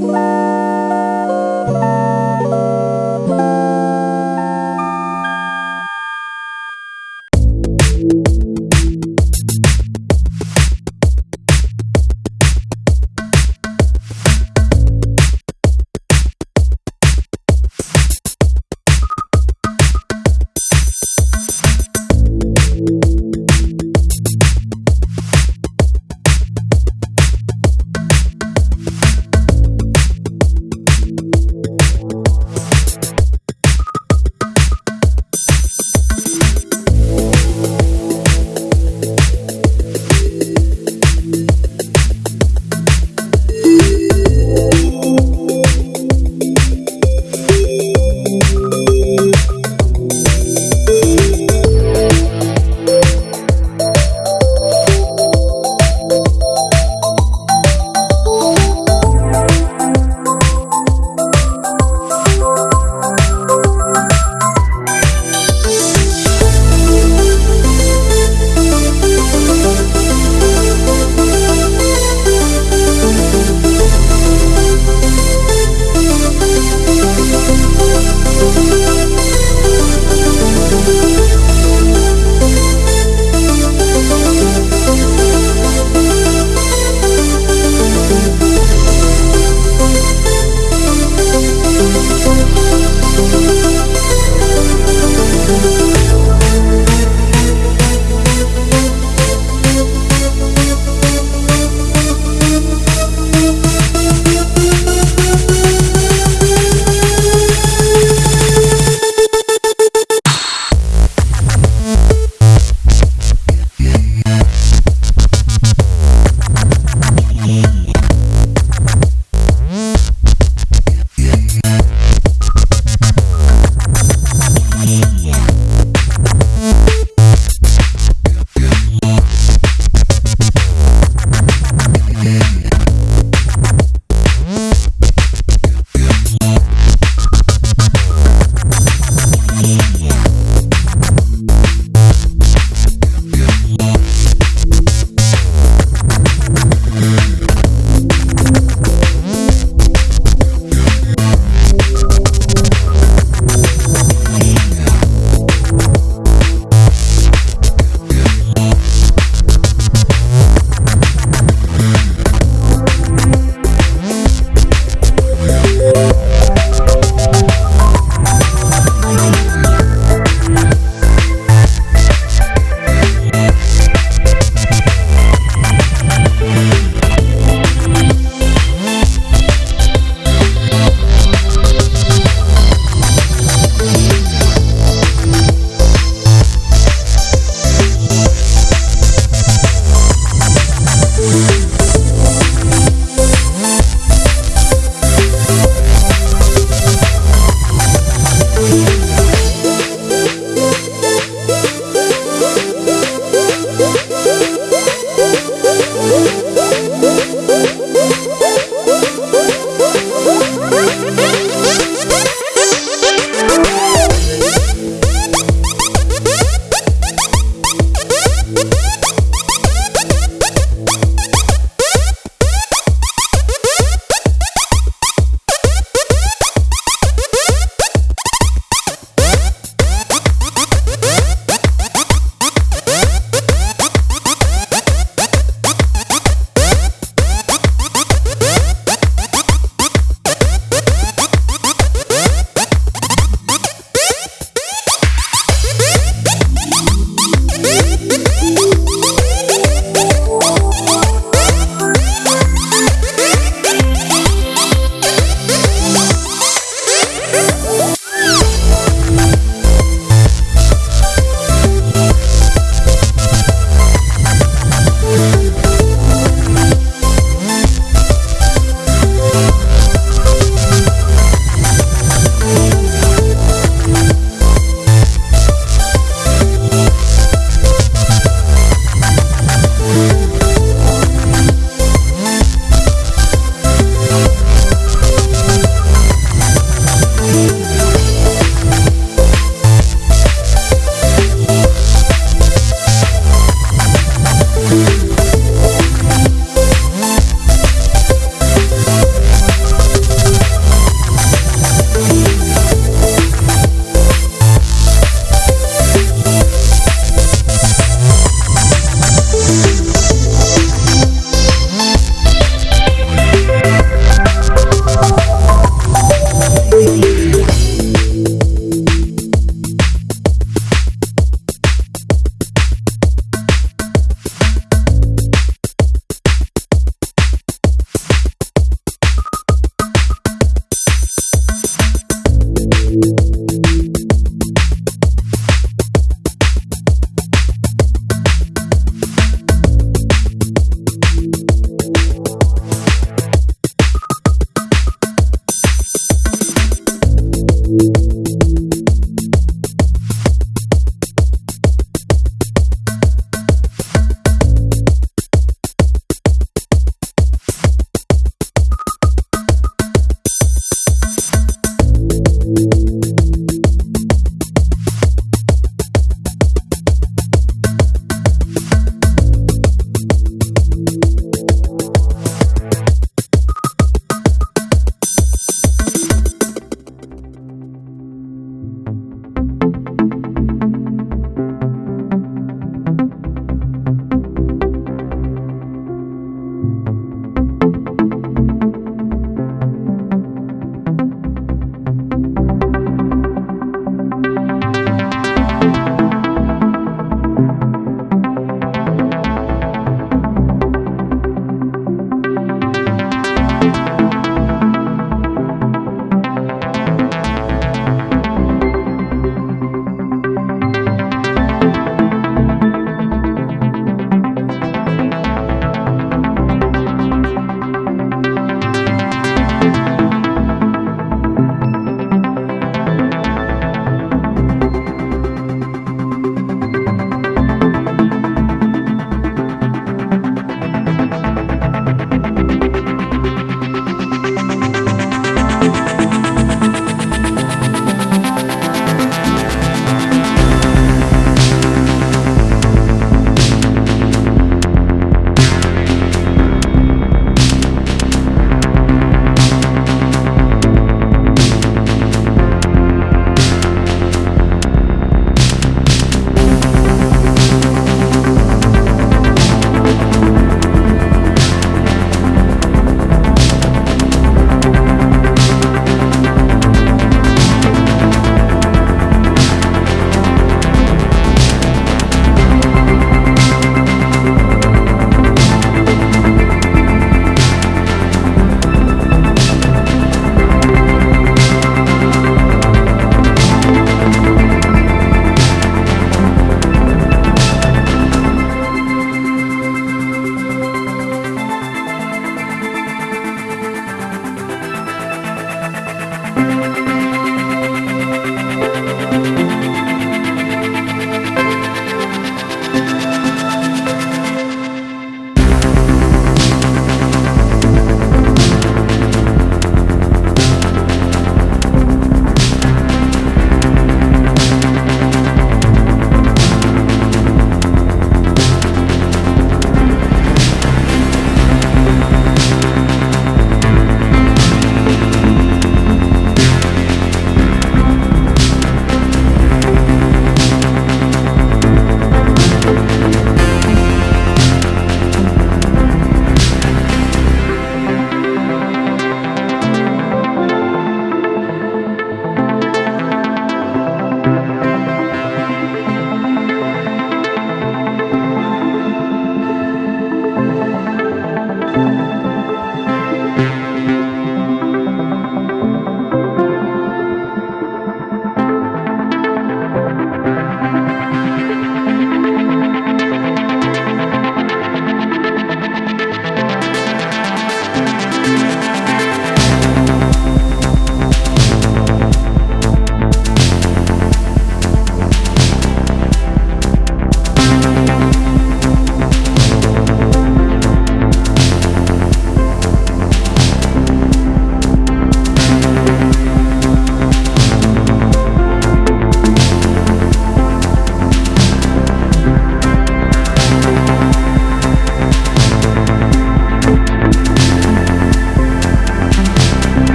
Bye.